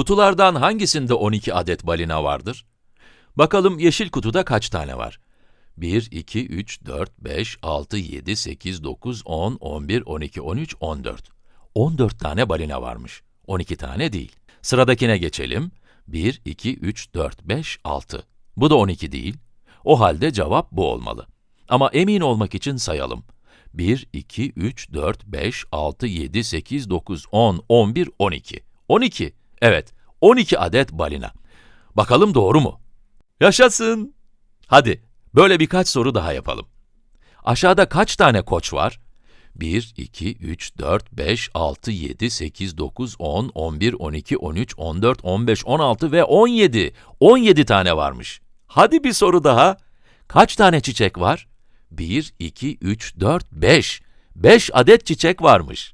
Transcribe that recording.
Kutulardan hangisinde 12 adet balina vardır? Bakalım yeşil kutuda kaç tane var? 1, 2, 3, 4, 5, 6, 7, 8, 9, 10, 11, 12, 13, 14. 14 tane balina varmış. 12 tane değil. Sıradakine geçelim. 1, 2, 3, 4, 5, 6. Bu da 12 değil. O halde cevap bu olmalı. Ama emin olmak için sayalım. 1, 2, 3, 4, 5, 6, 7, 8, 9, 10, 11, 12. 12. Evet, 12 adet balina. Bakalım doğru mu? Yaşasın! Hadi, böyle birkaç soru daha yapalım. Aşağıda kaç tane koç var? 1, 2, 3, 4, 5, 6, 7, 8, 9, 10, 11, 12, 13, 14, 15, 16 ve 17. 17 tane varmış. Hadi bir soru daha. Kaç tane çiçek var? 1, 2, 3, 4, 5. 5 adet çiçek varmış.